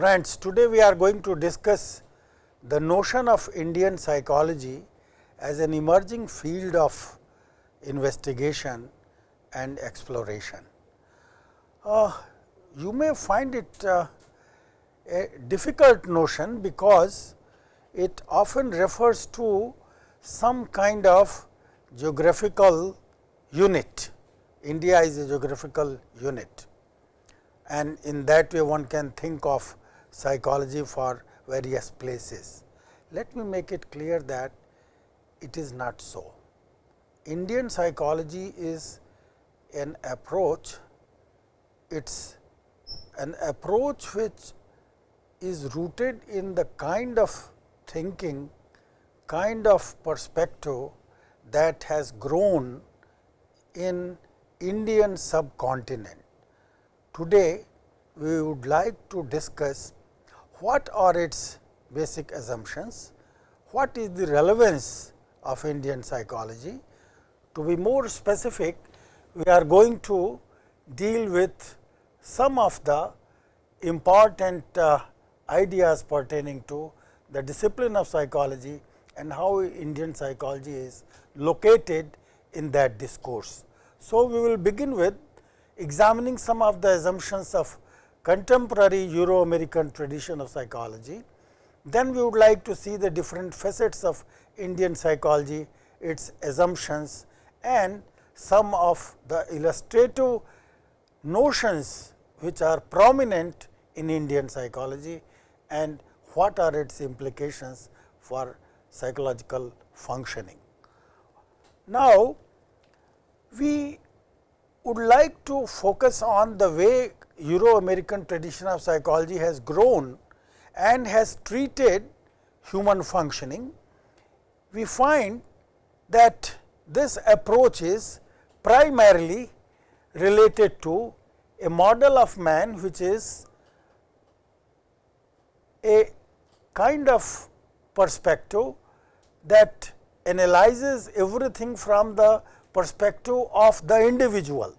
Friends, today we are going to discuss the notion of Indian psychology as an emerging field of investigation and exploration. Uh, you may find it uh, a difficult notion because it often refers to some kind of geographical unit. India is a geographical unit and in that way one can think of psychology for various places. Let me make it clear that it is not so. Indian psychology is an approach, it is an approach which is rooted in the kind of thinking, kind of perspective that has grown in Indian subcontinent. Today, we would like to discuss what are its basic assumptions, what is the relevance of Indian psychology. To be more specific, we are going to deal with some of the important uh, ideas pertaining to the discipline of psychology and how Indian psychology is located in that discourse. So, we will begin with examining some of the assumptions of contemporary Euro American tradition of psychology. Then we would like to see the different facets of Indian psychology, its assumptions and some of the illustrative notions which are prominent in Indian psychology and what are its implications for psychological functioning. Now, we would like to focus on the way Euro American tradition of psychology has grown and has treated human functioning. We find that this approach is primarily related to a model of man which is a kind of perspective that analyzes everything from the perspective of the individual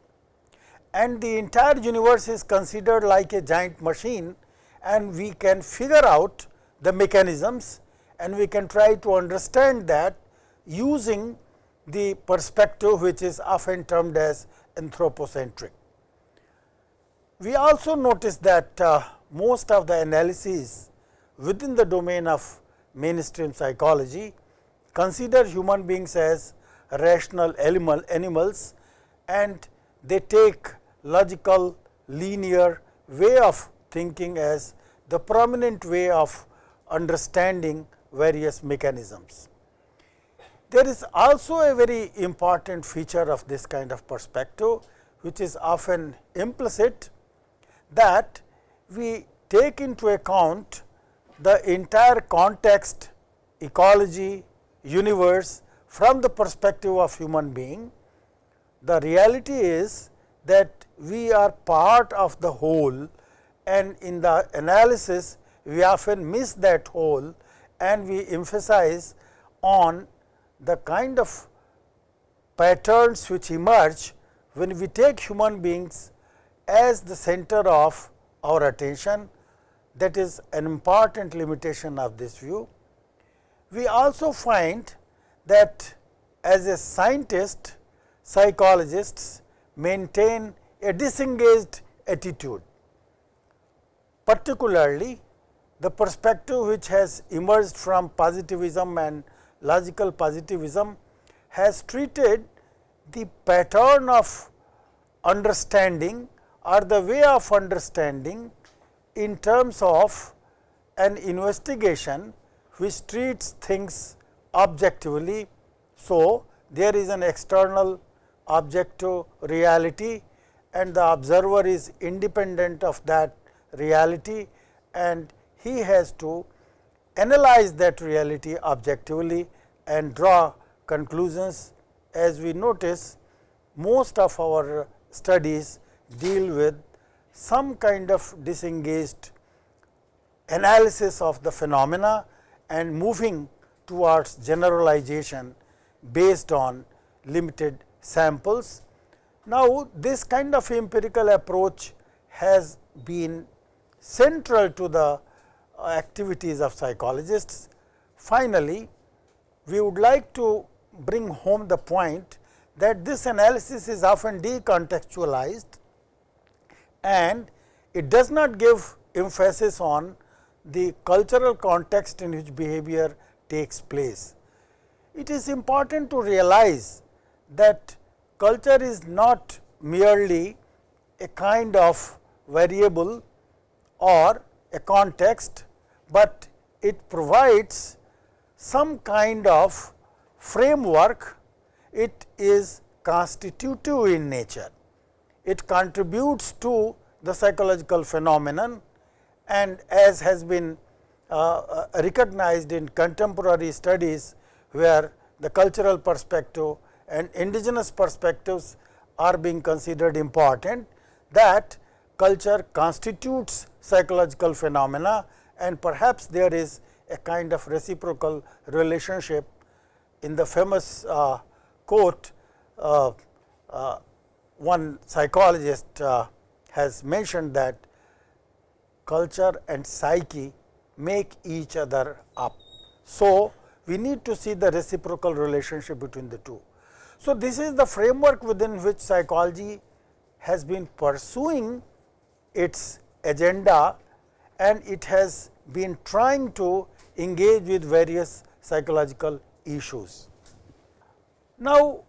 and the entire universe is considered like a giant machine and we can figure out the mechanisms and we can try to understand that using the perspective which is often termed as anthropocentric. We also notice that uh, most of the analyses within the domain of mainstream psychology consider human beings as rational animal animals and they take logical linear way of thinking as the prominent way of understanding various mechanisms. There is also a very important feature of this kind of perspective, which is often implicit that we take into account the entire context, ecology, universe from the perspective of human being. The reality is that we are part of the whole and in the analysis we often miss that whole and we emphasize on the kind of patterns which emerge when we take human beings as the center of our attention that is an important limitation of this view. We also find that as a scientist, psychologists maintain a disengaged attitude, particularly the perspective which has emerged from positivism and logical positivism has treated the pattern of understanding or the way of understanding in terms of an investigation which treats things objectively. So, there is an external objective reality and the observer is independent of that reality and he has to analyze that reality objectively and draw conclusions. As we notice most of our studies deal with some kind of disengaged analysis of the phenomena and moving towards generalization based on limited samples. Now, this kind of empirical approach has been central to the uh, activities of psychologists. Finally, we would like to bring home the point that this analysis is often decontextualized and it does not give emphasis on the cultural context in which behavior takes place. It is important to realize that culture is not merely a kind of variable or a context, but it provides some kind of framework, it is constitutive in nature. It contributes to the psychological phenomenon and as has been uh, uh, recognized in contemporary studies where the cultural perspective and indigenous perspectives are being considered important that culture constitutes psychological phenomena and perhaps there is a kind of reciprocal relationship in the famous uh, quote uh, uh, one psychologist uh, has mentioned that culture and psyche make each other up. So, we need to see the reciprocal relationship between the two. So, this is the framework within which psychology has been pursuing its agenda and it has been trying to engage with various psychological issues. Now,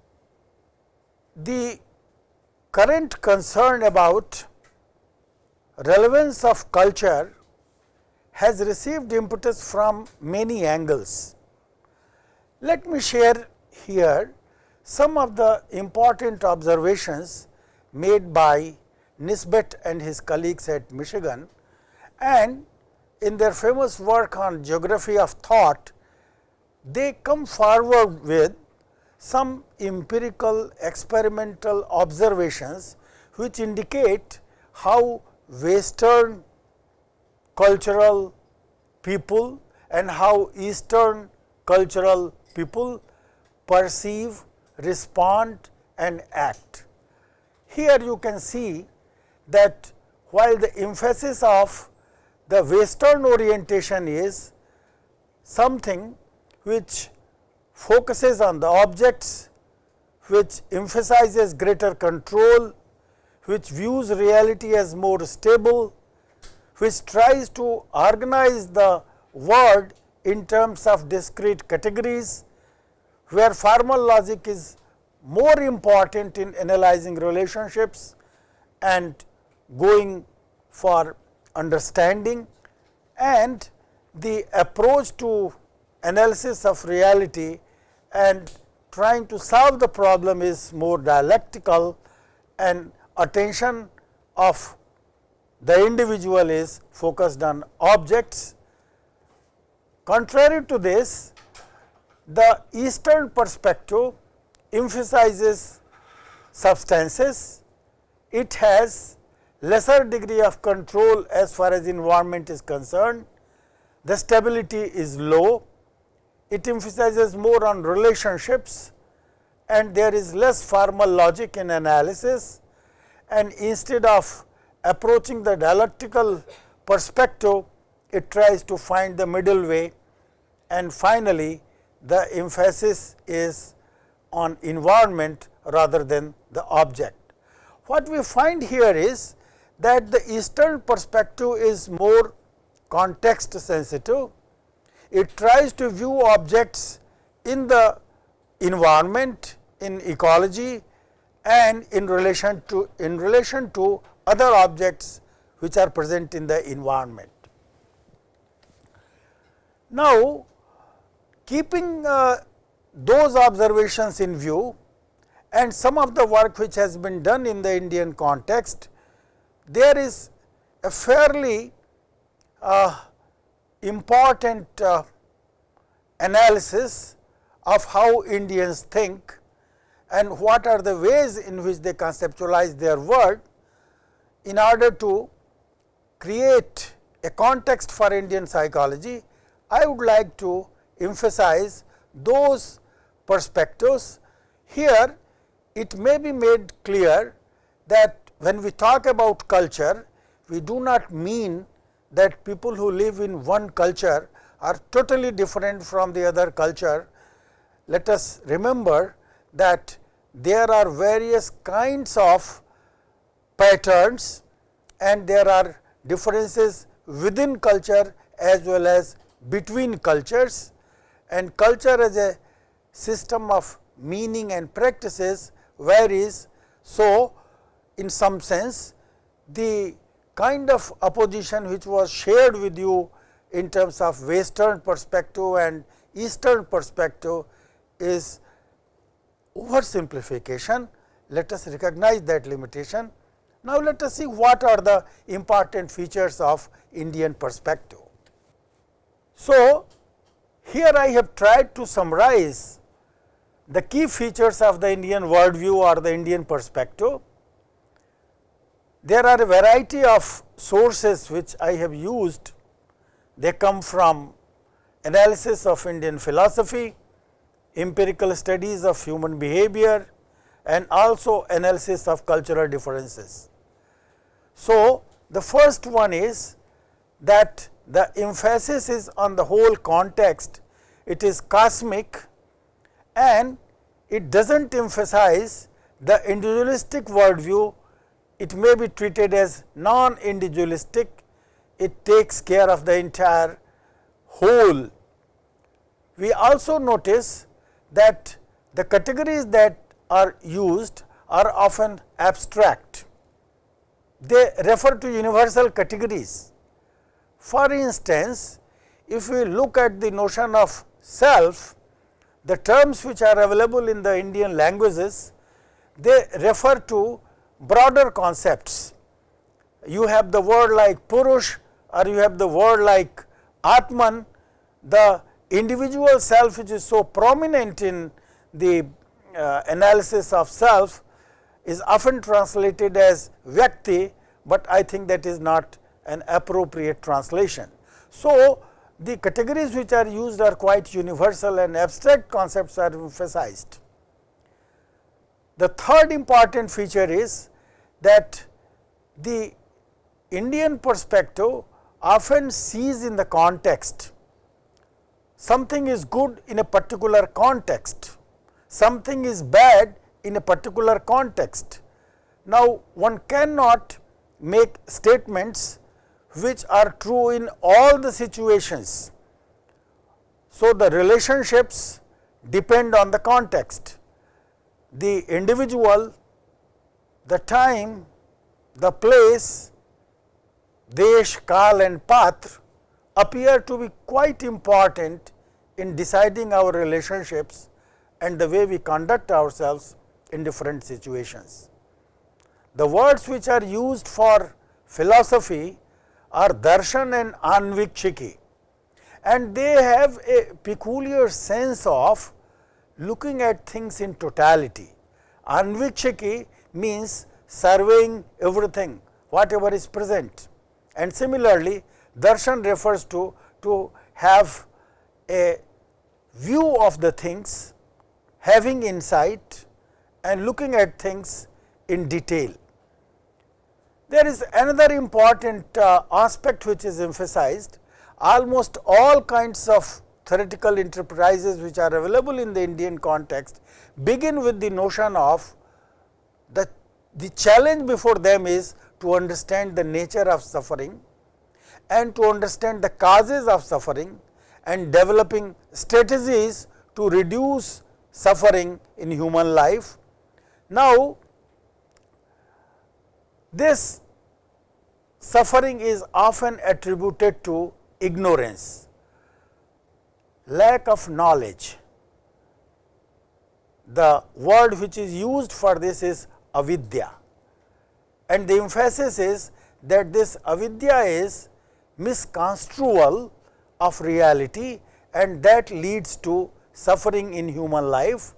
the current concern about relevance of culture has received impetus from many angles. Let me share here some of the important observations made by Nisbett and his colleagues at Michigan and in their famous work on geography of thought, they come forward with some empirical experimental observations which indicate how western cultural people and how eastern cultural people perceive, respond and act. Here you can see that while the emphasis of the western orientation is something which focuses on the objects, which emphasizes greater control, which views reality as more stable, which tries to organize the world in terms of discrete categories, where formal logic is more important in analyzing relationships and going for understanding and the approach to analysis of reality and trying to solve the problem is more dialectical and attention of the individual is focused on objects. Contrary to this, the eastern perspective emphasizes substances, it has lesser degree of control as far as environment is concerned, the stability is low, it emphasizes more on relationships and there is less formal logic in analysis. And instead of approaching the dialectical perspective, it tries to find the middle way. And finally, the emphasis is on environment rather than the object. What we find here is that the eastern perspective is more context sensitive. It tries to view objects in the environment, in ecology and in relation to in relation to other objects which are present in the environment. Now, keeping uh, those observations in view and some of the work which has been done in the Indian context, there is a fairly uh, important uh, analysis of how Indians think and what are the ways in which they conceptualize their world in order to create a context for Indian psychology, I would like to emphasize those perspectives. Here it may be made clear that when we talk about culture, we do not mean that people who live in one culture are totally different from the other culture, let us remember that there are various kinds of patterns and there are differences within culture as well as between cultures and culture as a system of meaning and practices varies. So, in some sense the kind of opposition which was shared with you in terms of western perspective and eastern perspective is oversimplification. Let us recognize that limitation. Now, let us see what are the important features of Indian perspective. So, here I have tried to summarize the key features of the Indian worldview or the Indian perspective. There are a variety of sources which I have used. They come from analysis of Indian philosophy, empirical studies of human behavior and also analysis of cultural differences. So, the first one is that the emphasis is on the whole context, it is cosmic and it does not emphasize the individualistic worldview, it may be treated as non-individualistic, it takes care of the entire whole. We also notice that the categories that are used are often abstract. They refer to universal categories. For instance, if we look at the notion of self, the terms which are available in the Indian languages, they refer to broader concepts. You have the word like Purush or you have the word like Atman, the individual self which is so prominent in the uh, analysis of self is often translated as Vyakti, but I think that is not an appropriate translation. So, the categories which are used are quite universal and abstract concepts are emphasized. The third important feature is that the Indian perspective often sees in the context something is good in a particular context, something is bad in a particular context. Now, one cannot make statements which are true in all the situations. So, the relationships depend on the context, the individual, the time, the place, desh, kal and patra appear to be quite important in deciding our relationships and the way we conduct ourselves in different situations. The words which are used for philosophy are darshan and anvikshiki and they have a peculiar sense of looking at things in totality. Anvikshiki means surveying everything whatever is present and similarly darshan refers to to have a view of the things, having insight and looking at things in detail. There is another important uh, aspect which is emphasized, almost all kinds of theoretical enterprises which are available in the Indian context begin with the notion of the, the challenge before them is to understand the nature of suffering and to understand the causes of suffering and developing strategies to reduce suffering in human life. Now, this suffering is often attributed to ignorance, lack of knowledge. The word which is used for this is avidya and the emphasis is that this avidya is misconstrual of reality and that leads to suffering in human life.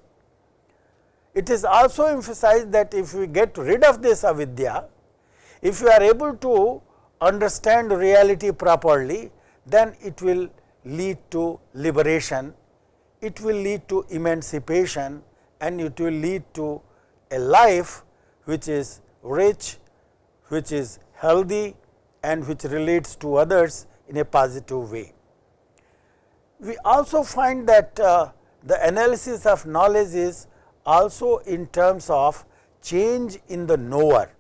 It is also emphasized that if we get rid of this avidya, if you are able to understand reality properly, then it will lead to liberation, it will lead to emancipation and it will lead to a life which is rich, which is healthy and which relates to others in a positive way. We also find that uh, the analysis of knowledge is also in terms of change in the knower.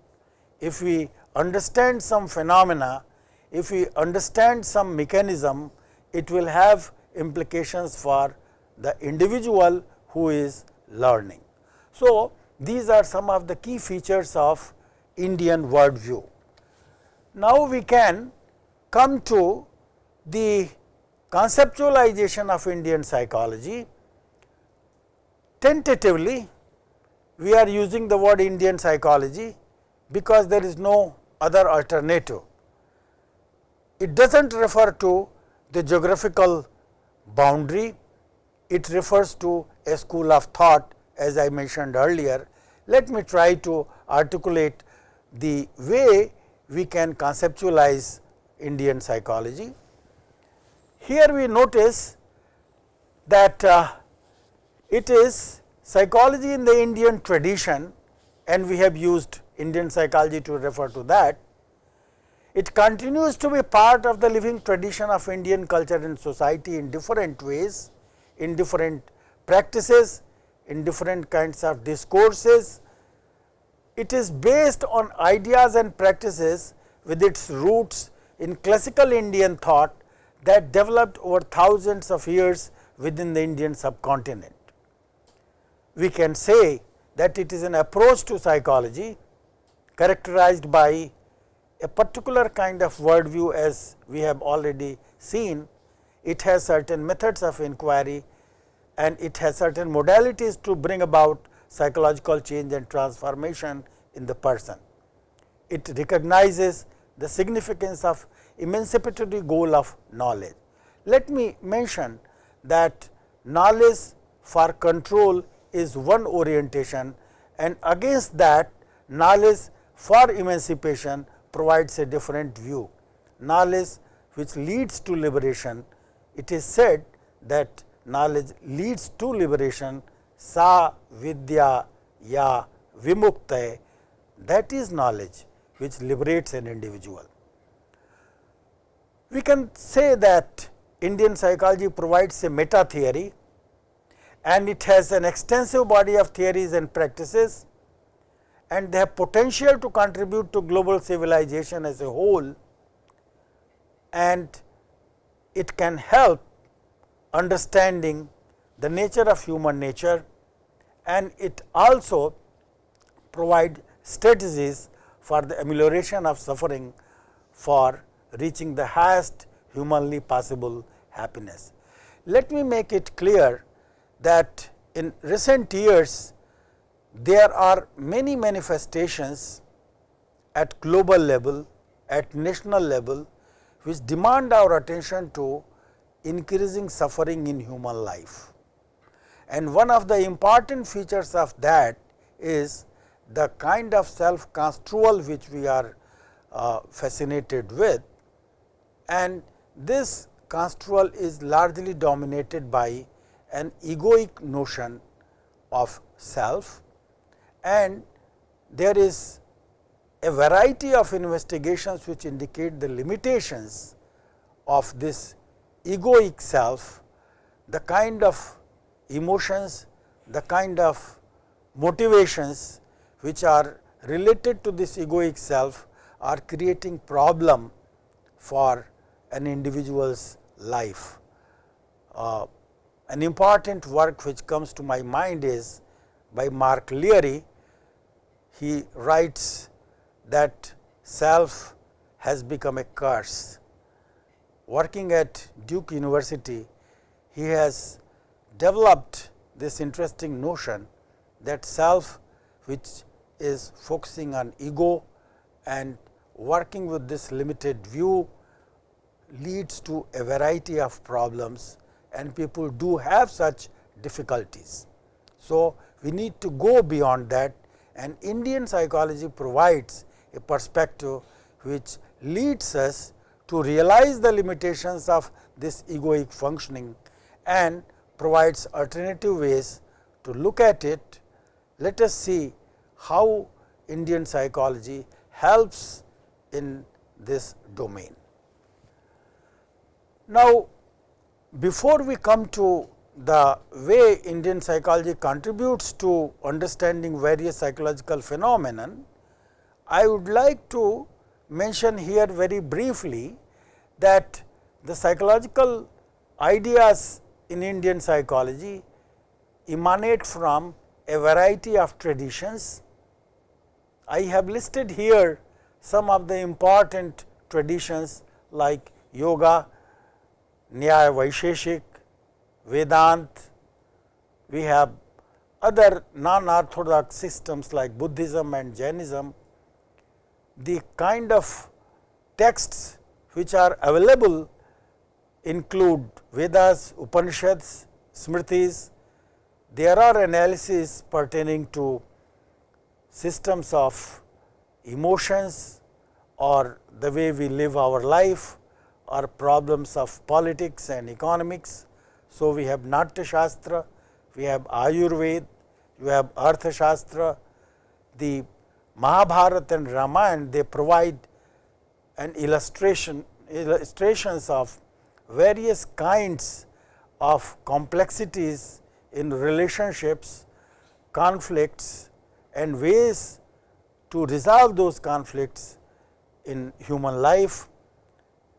If we understand some phenomena, if we understand some mechanism, it will have implications for the individual who is learning. So, these are some of the key features of Indian worldview. Now, we can come to the conceptualization of Indian psychology. Tentatively, we are using the word Indian psychology because there is no other alternative. It does not refer to the geographical boundary, it refers to a school of thought as I mentioned earlier. Let me try to articulate the way we can conceptualize Indian psychology. Here we notice that uh, it is psychology in the Indian tradition and we have used Indian psychology to refer to that. It continues to be part of the living tradition of Indian culture and society in different ways, in different practices, in different kinds of discourses. It is based on ideas and practices with its roots in classical Indian thought that developed over thousands of years within the Indian subcontinent. We can say that it is an approach to psychology characterized by a particular kind of worldview as we have already seen. It has certain methods of inquiry and it has certain modalities to bring about psychological change and transformation in the person. It recognizes the significance of emancipatory goal of knowledge. Let me mention that knowledge for control is one orientation and against that knowledge for emancipation provides a different view. Knowledge which leads to liberation, it is said that knowledge leads to liberation sa vidya ya vimukta that is knowledge which liberates an individual. We can say that Indian psychology provides a meta theory and it has an extensive body of theories and practices and they have potential to contribute to global civilization as a whole and it can help understanding the nature of human nature and it also provide strategies for the amelioration of suffering for reaching the highest humanly possible happiness. Let me make it clear that in recent years there are many manifestations at global level, at national level which demand our attention to increasing suffering in human life. And one of the important features of that is the kind of self construal which we are uh, fascinated with and this construal is largely dominated by an egoic notion of self and there is a variety of investigations which indicate the limitations of this egoic self, the kind of emotions, the kind of motivations which are related to this egoic self are creating problem for an individual's life. Uh, an important work which comes to my mind is by Mark Leary. He writes that self has become a curse working at Duke University, he has developed this interesting notion that self which is focusing on ego and working with this limited view leads to a variety of problems and people do have such difficulties. So, we need to go beyond that and Indian psychology provides a perspective which leads us to realize the limitations of this egoic functioning and provides alternative ways to look at it. Let us see how Indian psychology helps in this domain. Now, before we come to the way Indian psychology contributes to understanding various psychological phenomenon, I would like to mention here very briefly that the psychological ideas in Indian psychology emanate from a variety of traditions. I have listed here some of the important traditions like yoga, Nyaya Vaisheshik, Vedant, we have other non-orthodox systems like Buddhism and Jainism. The kind of texts which are available include Vedas, Upanishads, Smritis. There are analyses pertaining to systems of emotions or the way we live our life or problems of politics and economics. So, we have Natya Shastra, we have Ayurveda, we have Artha Shastra, the Mahabharata and Ramayana they provide an illustration illustrations of various kinds of complexities in relationships, conflicts and ways to resolve those conflicts in human life.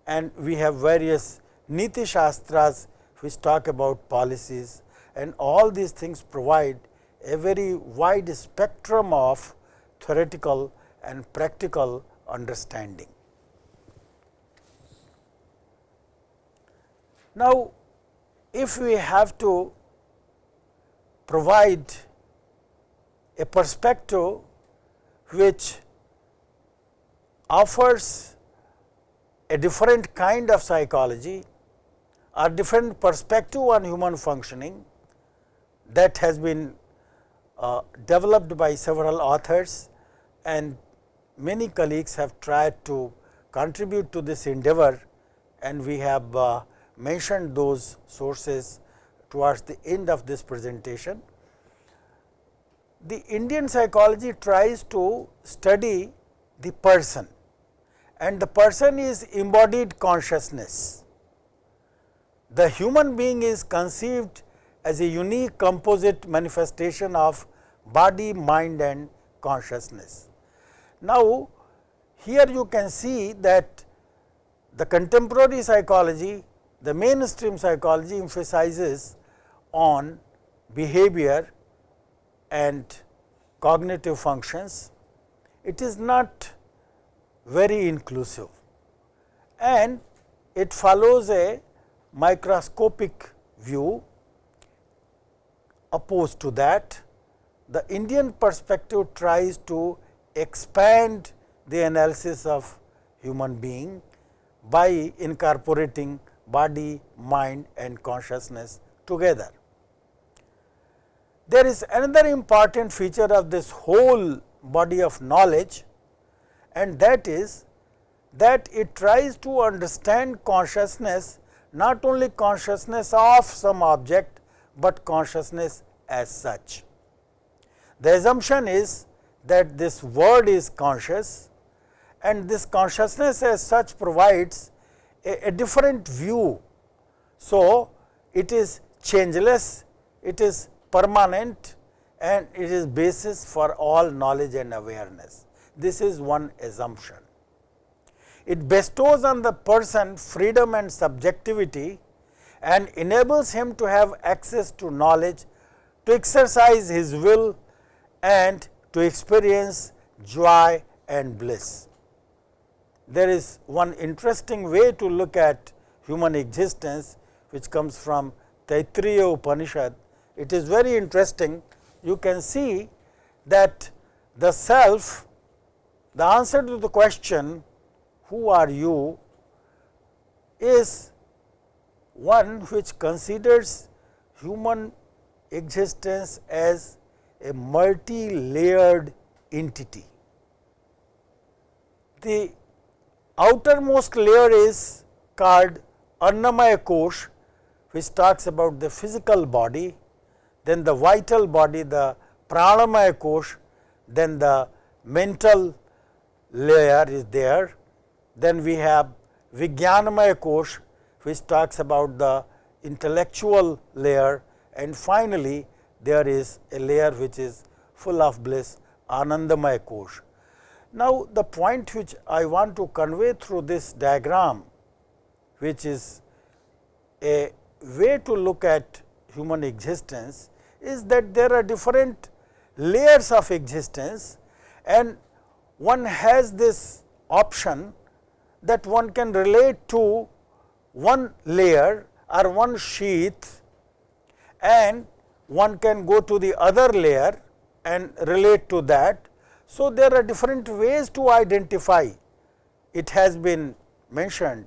And we have various Niti Shastras which talk about policies and all these things provide a very wide spectrum of theoretical and practical understanding. Now, if we have to provide a perspective which offers a different kind of psychology or different perspective on human functioning that has been uh, developed by several authors and many colleagues have tried to contribute to this endeavor and we have uh, mentioned those sources towards the end of this presentation. The Indian psychology tries to study the person and the person is embodied consciousness. The human being is conceived as a unique composite manifestation of body, mind and consciousness. Now, here you can see that the contemporary psychology, the mainstream psychology emphasizes on behavior and cognitive functions. It is not very inclusive and it follows a microscopic view opposed to that the Indian perspective tries to expand the analysis of human being by incorporating body, mind and consciousness together. There is another important feature of this whole body of knowledge and that is that it tries to understand consciousness not only consciousness of some object, but consciousness as such. The assumption is that this word is conscious and this consciousness as such provides a, a different view. So, it is changeless, it is permanent and it is basis for all knowledge and awareness. This is one assumption. It bestows on the person freedom and subjectivity and enables him to have access to knowledge, to exercise his will and to experience joy and bliss. There is one interesting way to look at human existence which comes from Taittiriya Upanishad. It is very interesting. You can see that the self, the answer to the question who are you is one which considers human existence as a multi-layered entity. The outermost layer is called Annamaya Kosh which talks about the physical body, then the vital body the Pranamaya Kosh, then the mental layer is there then we have Vijnanamaya Kosh which talks about the intellectual layer and finally, there is a layer which is full of bliss Anandamaya Kosh. Now, the point which I want to convey through this diagram which is a way to look at human existence is that there are different layers of existence and one has this option that one can relate to one layer or one sheath and one can go to the other layer and relate to that. So, there are different ways to identify. It has been mentioned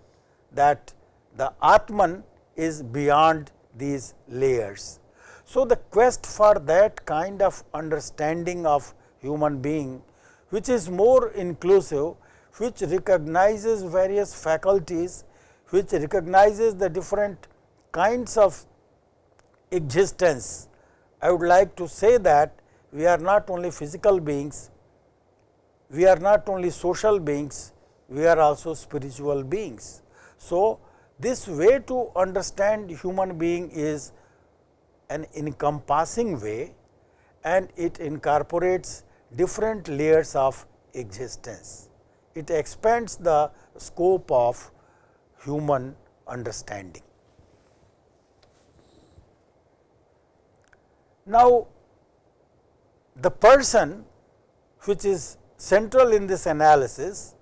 that the Atman is beyond these layers. So, the quest for that kind of understanding of human being which is more inclusive, which recognizes various faculties, which recognizes the different kinds of existence. I would like to say that we are not only physical beings, we are not only social beings, we are also spiritual beings. So, this way to understand human being is an encompassing way and it incorporates different layers of existence. It expands the scope of human understanding. Now, the person which is central in this analysis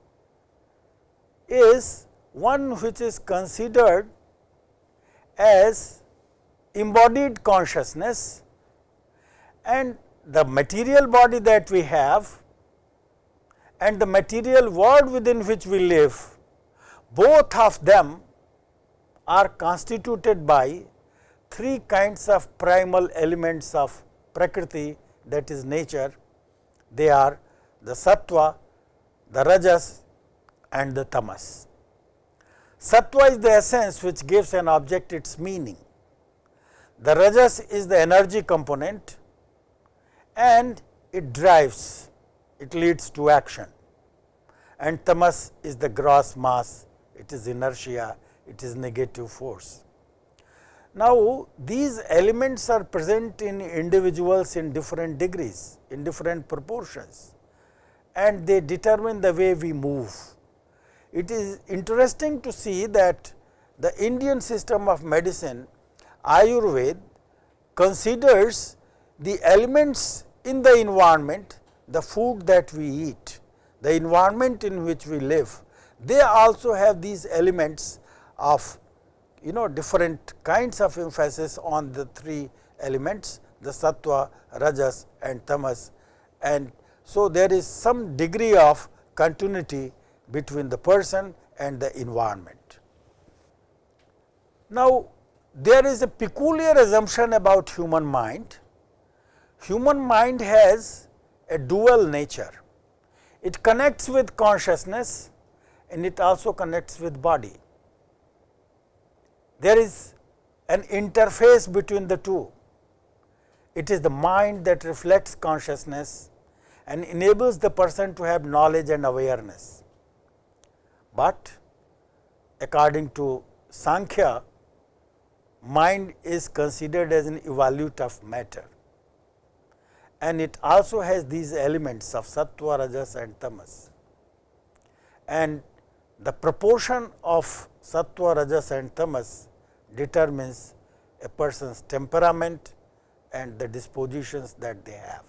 is one which is considered as embodied consciousness and the material body that we have and the material world within which we live, both of them are constituted by three kinds of primal elements of prakriti that is nature. They are the sattva, the rajas and the tamas. Sattva is the essence which gives an object its meaning. The rajas is the energy component and it drives, it leads to action and tamas is the gross mass, it is inertia, it is negative force. Now, these elements are present in individuals in different degrees, in different proportions and they determine the way we move. It is interesting to see that the Indian system of medicine Ayurveda considers the elements in the environment, the food that we eat, the environment in which we live, they also have these elements of you know different kinds of emphasis on the three elements the sattva, rajas and tamas and so there is some degree of continuity between the person and the environment. Now, there is a peculiar assumption about human mind. Human mind has a dual nature. It connects with consciousness and it also connects with body. There is an interface between the two. It is the mind that reflects consciousness and enables the person to have knowledge and awareness. But according to Sankhya, mind is considered as an evolute of matter and it also has these elements of sattva, rajas and tamas. And the proportion of sattva, rajas and tamas determines a person's temperament and the dispositions that they have.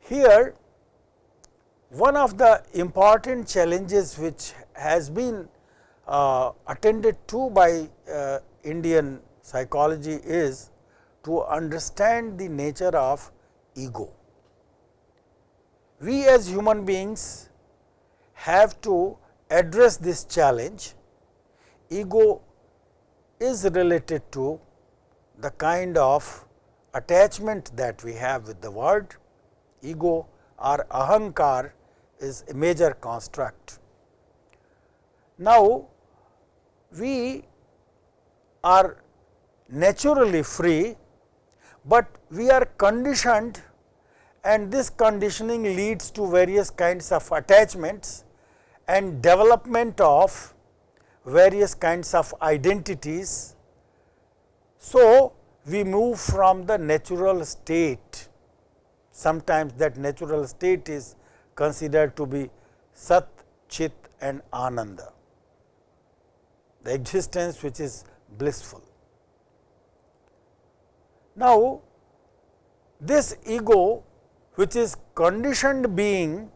Here one of the important challenges which has been uh, attended to by uh, Indian psychology is to understand the nature of ego. We as human beings have to address this challenge. Ego is related to the kind of attachment that we have with the world. Ego or ahankar is a major construct. Now, we are naturally free, but we are conditioned and this conditioning leads to various kinds of attachments and development of various kinds of identities. So, we move from the natural state, sometimes that natural state is considered to be Sat, Chit and Ananda, the existence which is blissful. Now, this ego which is conditioned being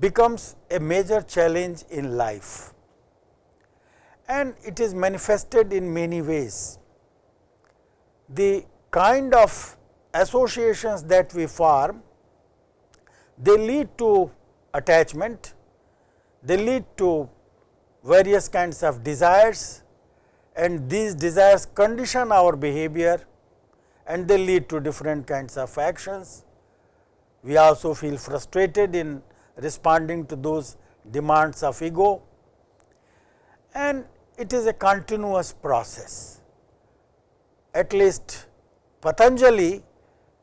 becomes a major challenge in life and it is manifested in many ways. The kind of associations that we form, they lead to attachment, they lead to various kinds of desires and these desires condition our behavior and they lead to different kinds of actions. We also feel frustrated in responding to those demands of ego and it is a continuous process. At least Patanjali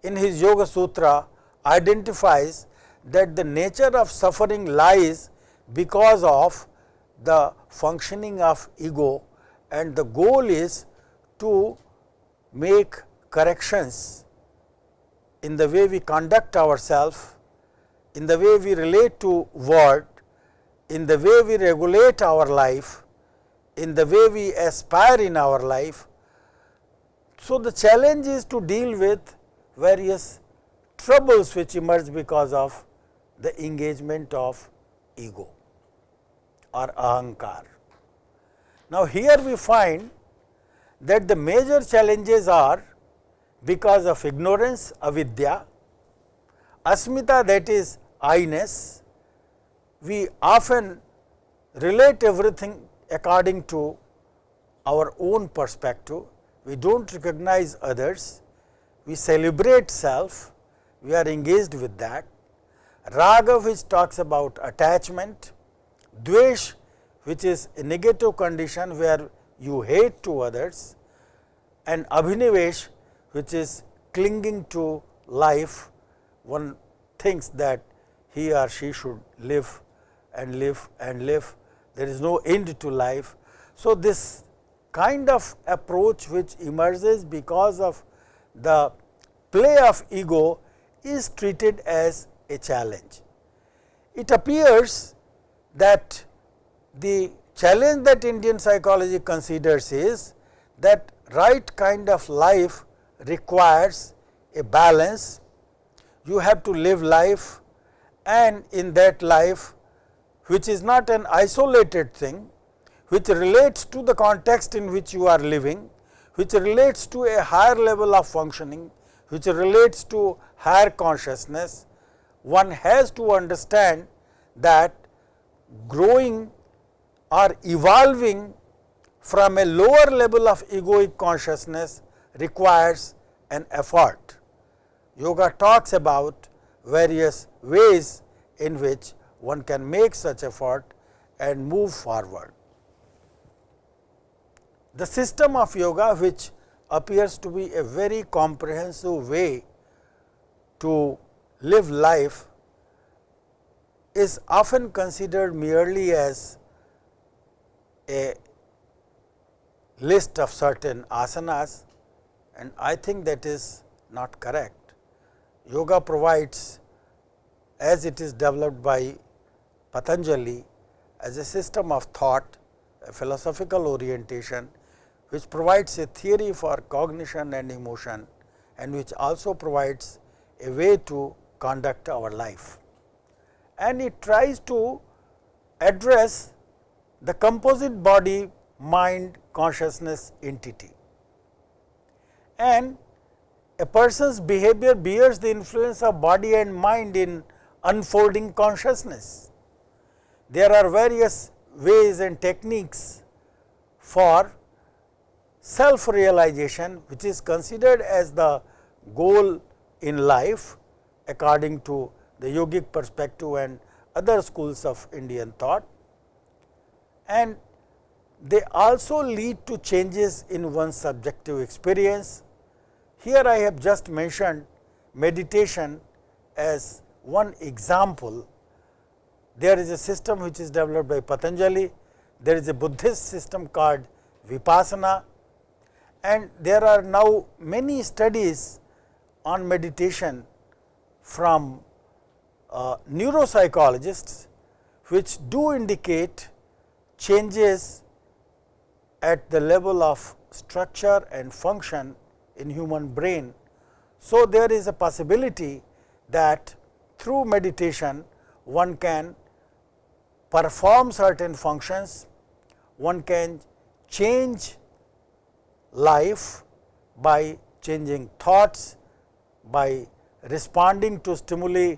in his Yoga Sutra identifies that the nature of suffering lies because of the functioning of ego and the goal is to make corrections in the way we conduct ourselves, in the way we relate to world, in the way we regulate our life in the way we aspire in our life. So, the challenge is to deal with various troubles which emerge because of the engagement of ego or ahankar. Now, here we find that the major challenges are because of ignorance, avidya, asmita that is I-ness, we often relate everything according to our own perspective. We do not recognize others, we celebrate self, we are engaged with that. Raga which talks about attachment, dvesh which is a negative condition where you hate to others. And abhinivesh which is clinging to life, one thinks that he or she should live and live and live there is no end to life. So, this kind of approach which emerges because of the play of ego is treated as a challenge. It appears that the challenge that Indian psychology considers is that right kind of life requires a balance. You have to live life and in that life which is not an isolated thing, which relates to the context in which you are living, which relates to a higher level of functioning, which relates to higher consciousness, one has to understand that growing or evolving from a lower level of egoic consciousness requires an effort. Yoga talks about various ways in which one can make such effort and move forward. The system of yoga which appears to be a very comprehensive way to live life is often considered merely as a list of certain asanas and I think that is not correct. Yoga provides as it is developed by Patanjali as a system of thought, a philosophical orientation which provides a theory for cognition and emotion and which also provides a way to conduct our life. And it tries to address the composite body mind consciousness entity. And a person's behavior bears the influence of body and mind in unfolding consciousness there are various ways and techniques for self realization which is considered as the goal in life according to the yogic perspective and other schools of Indian thought and they also lead to changes in one's subjective experience. Here I have just mentioned meditation as one example, there is a system which is developed by Patanjali, there is a Buddhist system called Vipassana and there are now many studies on meditation from uh, neuropsychologists which do indicate changes at the level of structure and function in human brain. So, there is a possibility that through meditation one can perform certain functions, one can change life by changing thoughts, by responding to stimuli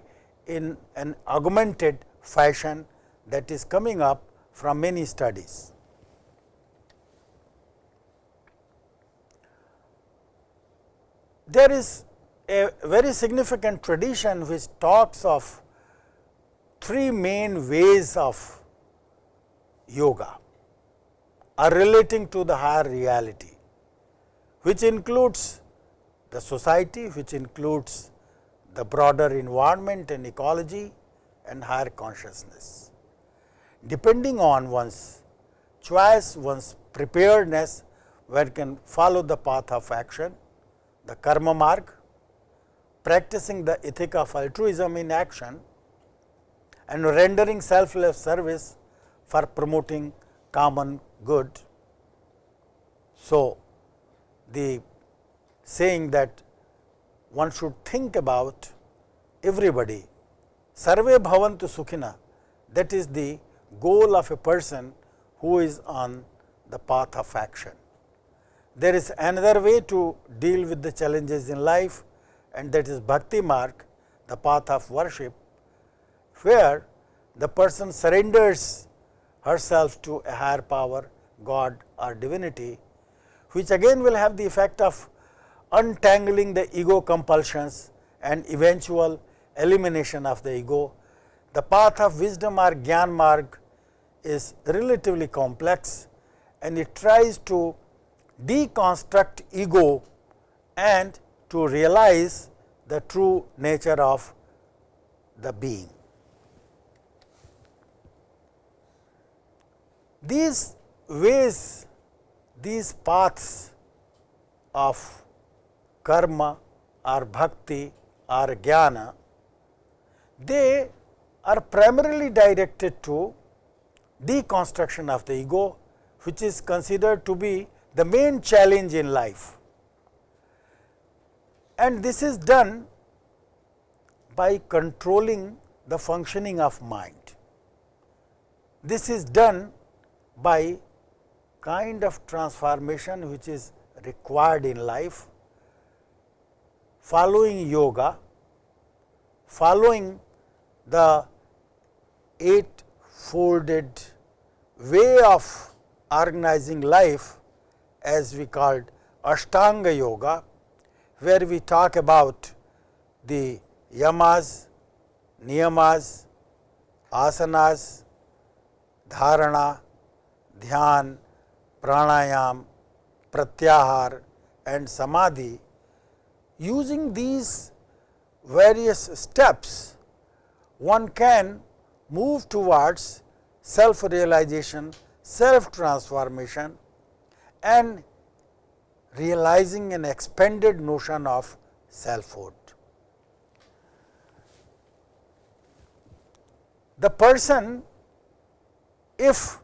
in an augmented fashion that is coming up from many studies. There is a very significant tradition which talks of three main ways of yoga are relating to the higher reality, which includes the society, which includes the broader environment and ecology and higher consciousness. Depending on one's choice, one's preparedness, one can follow the path of action, the karma marg, practicing the ethic of altruism in action and rendering selfless service for promoting common good. So, the saying that one should think about everybody, sarve bhavantu sukhina, that is the goal of a person who is on the path of action. There is another way to deal with the challenges in life and that is bhakti marg, the path of worship, where the person surrenders herself to a higher power, God or divinity, which again will have the effect of untangling the ego compulsions and eventual elimination of the ego. The path of wisdom or Gyan Marg is relatively complex and it tries to deconstruct ego and to realize the true nature of the being. These ways, these paths of karma or bhakti or jnana, they are primarily directed to deconstruction of the ego, which is considered to be the main challenge in life. And this is done by controlling the functioning of mind. This is done by kind of transformation which is required in life, following yoga, following the eight folded way of organizing life as we called Ashtanga Yoga, where we talk about the yamas, niyamas, asanas, dharana, dhyan, pranayam, pratyahar and samadhi. Using these various steps, one can move towards self realization, self transformation and realizing an expanded notion of selfhood. The person, if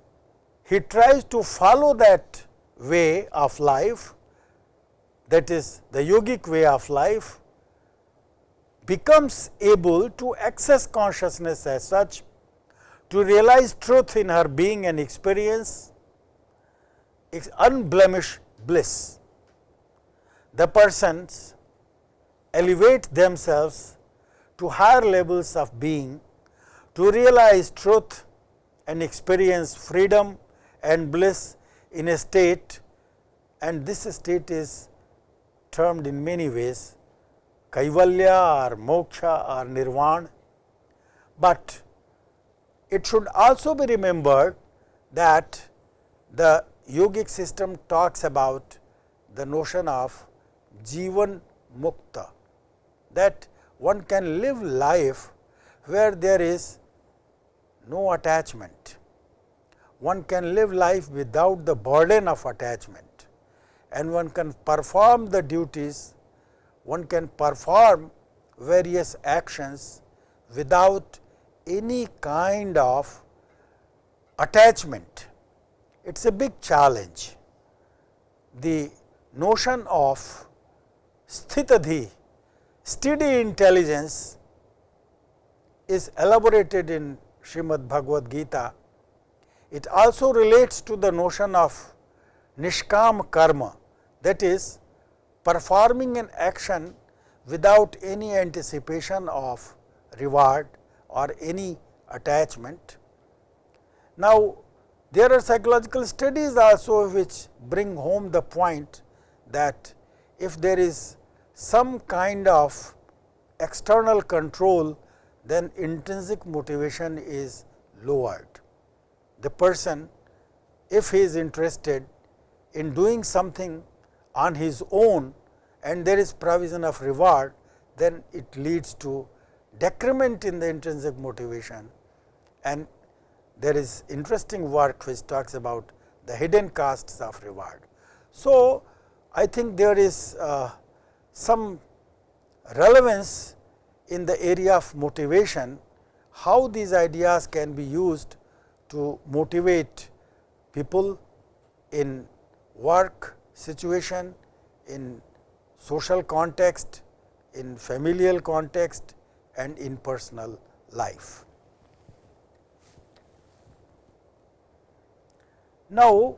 he tries to follow that way of life, that is the yogic way of life, becomes able to access consciousness as such, to realize truth in her being and experience, unblemished bliss. The persons elevate themselves to higher levels of being to realize truth and experience freedom and bliss in a state and this state is termed in many ways kaivalya or moksha or nirvana, but it should also be remembered that the yogic system talks about the notion of Jivan Mukta that one can live life where there is no attachment. One can live life without the burden of attachment and one can perform the duties, one can perform various actions without any kind of attachment. It is a big challenge. The notion of sthitadhi, steady intelligence is elaborated in Srimad Bhagavad Gita. It also relates to the notion of nishkam karma that is performing an action without any anticipation of reward or any attachment. Now, there are psychological studies also which bring home the point that if there is some kind of external control, then intrinsic motivation is lowered. The person, if he is interested in doing something on his own and there is provision of reward, then it leads to decrement in the intrinsic motivation and there is interesting work which talks about the hidden costs of reward. So, I think there is uh, some relevance in the area of motivation, how these ideas can be used to motivate people in work situation, in social context, in familial context and in personal life. Now,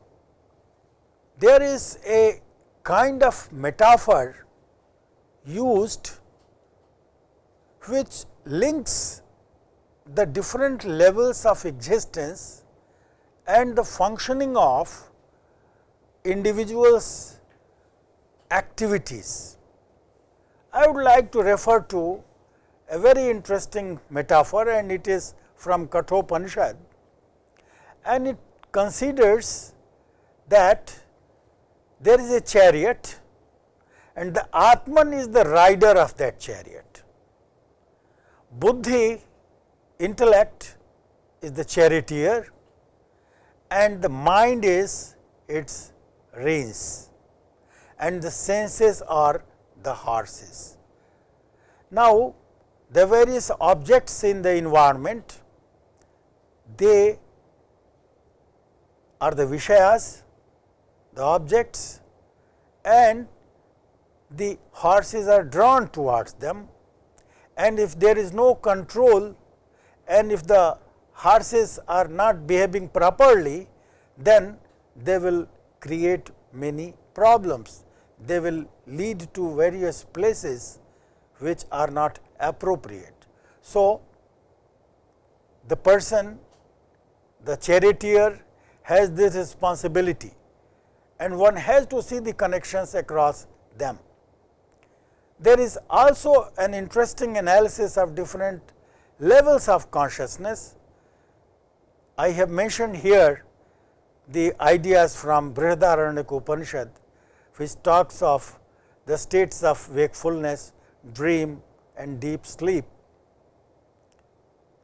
there is a kind of metaphor used which links the different levels of existence and the functioning of individuals activities. I would like to refer to a very interesting metaphor and it is from Kathopanishad and it considers that there is a chariot and the Atman is the rider of that chariot. Buddhi intellect is the charioteer and the mind is its reins and the senses are the horses. Now, the various objects in the environment, they are the Vishayas, the objects and the horses are drawn towards them and if there is no control and if the horses are not behaving properly, then they will create many problems. They will lead to various places which are not appropriate. So, the person, the charioteer has this responsibility and one has to see the connections across them. There is also an interesting analysis of different levels of consciousness. I have mentioned here the ideas from Brihadaranyaka Upanishad, which talks of the states of wakefulness, dream and deep sleep.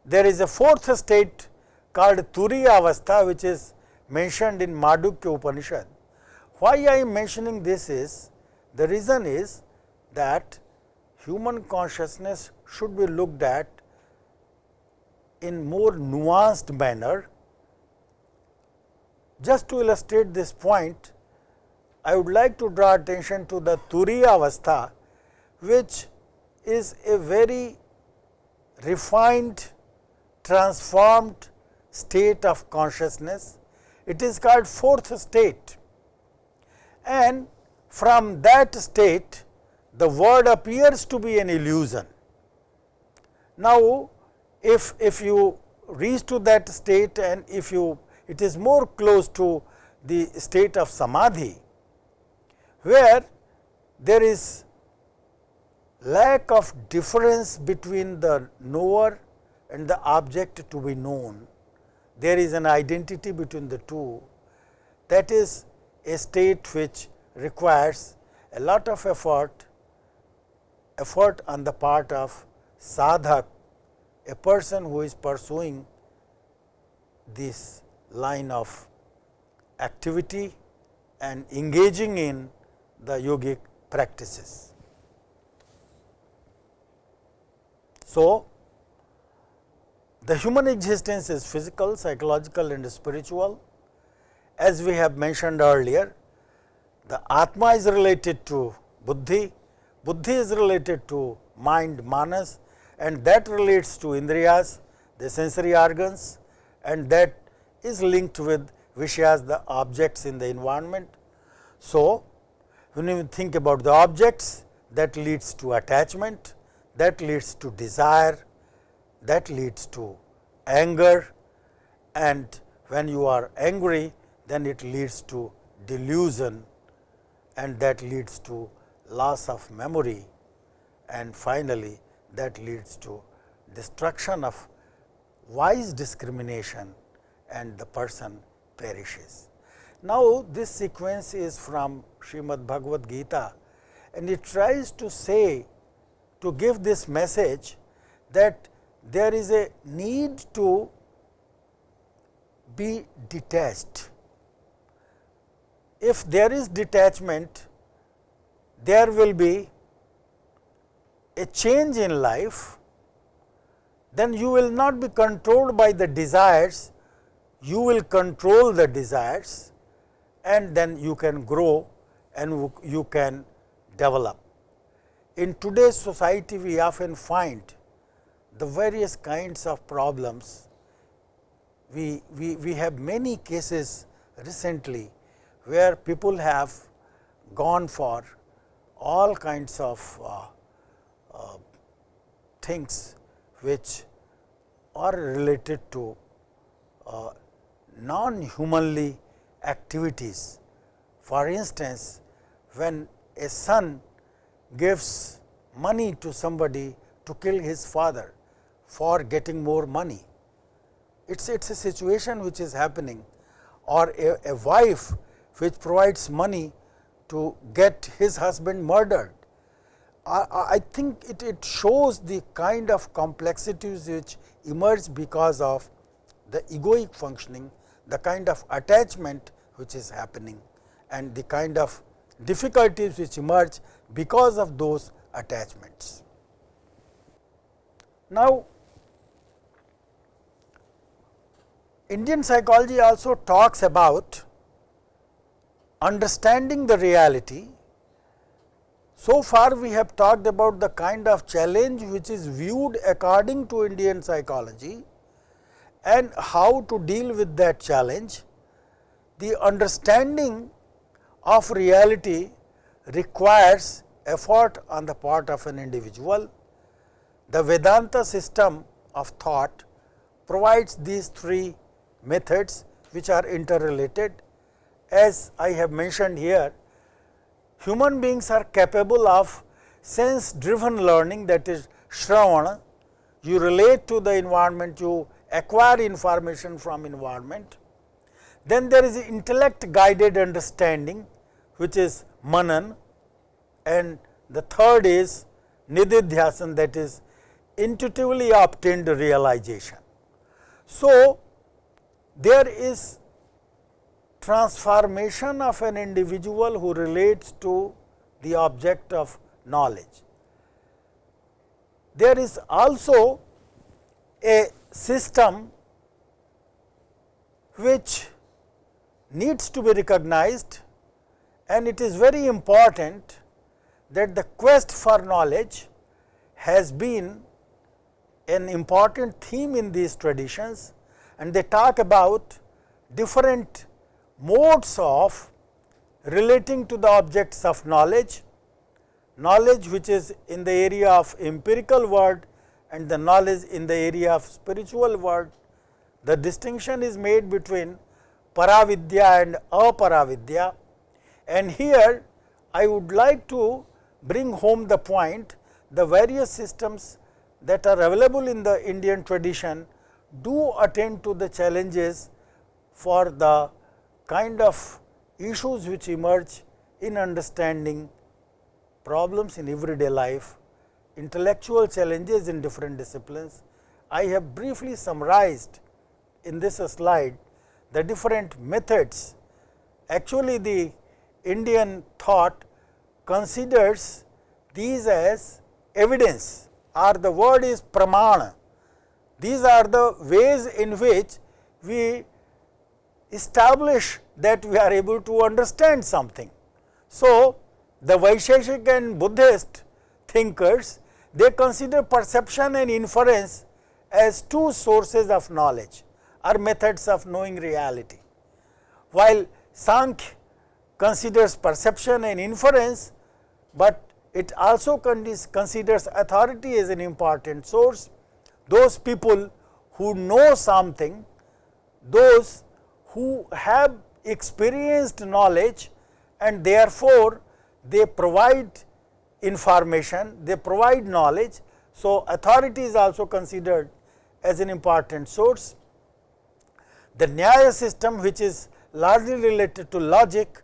There is a fourth state called Turiya Avastha, which is mentioned in Mandukya Upanishad. Why I am mentioning this is, the reason is that human consciousness should be looked at in more nuanced manner. Just to illustrate this point, I would like to draw attention to the Turiya Avastha, which is a very refined, transformed state of consciousness. It is called fourth state and from that state the world appears to be an illusion. Now, if, if you reach to that state and if you it is more close to the state of samadhi, where there is lack of difference between the knower and the object to be known. There is an identity between the two that is a state which requires a lot of effort, effort on the part of sadhak, a person who is pursuing this line of activity and engaging in the yogic practices. So, the human existence is physical, psychological and spiritual. As we have mentioned earlier, the Atma is related to Buddhi, Buddhi is related to mind manas and that relates to Indriyas, the sensory organs and that is linked with Vishayas, the objects in the environment. So, when you think about the objects that leads to attachment, that leads to desire, that leads to anger and when you are angry then it leads to delusion and that leads to loss of memory and finally, that leads to destruction of wise discrimination and the person perishes. Now, this sequence is from Srimad Bhagavad Gita and it tries to say to give this message that there is a need to be detached. If there is detachment, there will be a change in life, then you will not be controlled by the desires, you will control the desires and then you can grow and you can develop. In today's society, we often find the various kinds of problems. We, we, we have many cases recently where people have gone for all kinds of uh, uh, things which are related to uh, non-humanly activities. For instance, when a son gives money to somebody to kill his father for getting more money, it is it's a situation which is happening or a, a wife which provides money to get his husband murdered. I, I think it, it shows the kind of complexities which emerge because of the egoic functioning, the kind of attachment which is happening and the kind of difficulties which emerge because of those attachments. Now, Indian psychology also talks about understanding the reality. So far we have talked about the kind of challenge which is viewed according to Indian psychology and how to deal with that challenge. The understanding of reality requires effort on the part of an individual. The Vedanta system of thought provides these three methods which are interrelated as I have mentioned here, human beings are capable of sense driven learning that is Shravana. You relate to the environment, you acquire information from environment. Then there is intellect guided understanding which is Manan and the third is Nididhyasan that is intuitively obtained realization. So, there is transformation of an individual who relates to the object of knowledge. There is also a system which needs to be recognized and it is very important that the quest for knowledge has been an important theme in these traditions and they talk about different modes of relating to the objects of knowledge, knowledge which is in the area of empirical world and the knowledge in the area of spiritual world. The distinction is made between paravidya and aparavidya and here I would like to bring home the point the various systems that are available in the Indian tradition do attend to the challenges for the kind of issues which emerge in understanding problems in everyday life intellectual challenges in different disciplines. I have briefly summarized in this slide the different methods. Actually, the Indian thought considers these as evidence or the word is pramana. These are the ways in which we establish that we are able to understand something. So, the Vaisheshik and Buddhist thinkers they consider perception and inference as two sources of knowledge or methods of knowing reality. While Sankhya considers perception and inference, but it also considers authority as an important source. Those people who know something, those who have experienced knowledge and therefore, they provide information, they provide knowledge. So, authority is also considered as an important source. The Nyaya system which is largely related to logic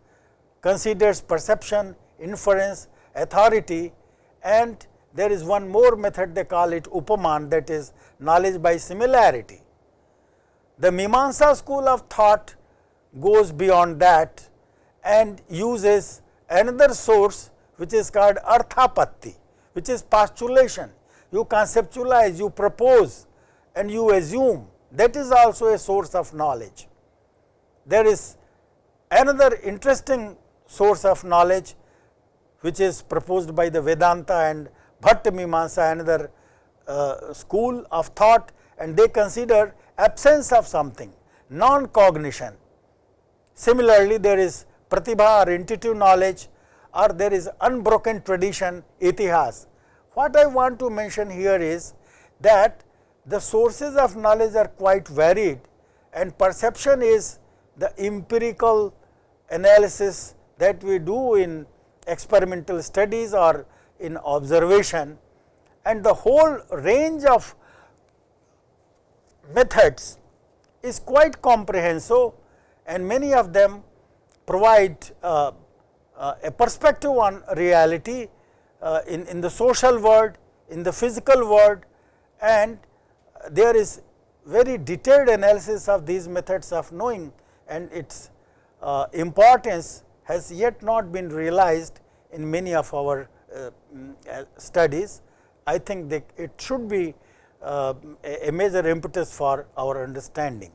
considers perception, inference, authority and there is one more method they call it upaman that is knowledge by similarity. The Mimamsa school of thought goes beyond that and uses another source which is called arthapatti, which is postulation. You conceptualize, you propose and you assume that is also a source of knowledge. There is another interesting source of knowledge which is proposed by the Vedanta and Bhatta Mimamsa another uh, school of thought and they consider absence of something, non-cognition. Similarly, there is pratibha or intuitive knowledge or there is unbroken tradition itihas. What I want to mention here is that the sources of knowledge are quite varied and perception is the empirical analysis that we do in experimental studies or in observation and the whole range of methods is quite comprehensive and many of them provide uh, uh, a perspective on reality uh, in, in the social world, in the physical world and there is very detailed analysis of these methods of knowing and its uh, importance has yet not been realized in many of our Uh, mm, uh, studies. I think that it should be uh, a major impetus for our understanding.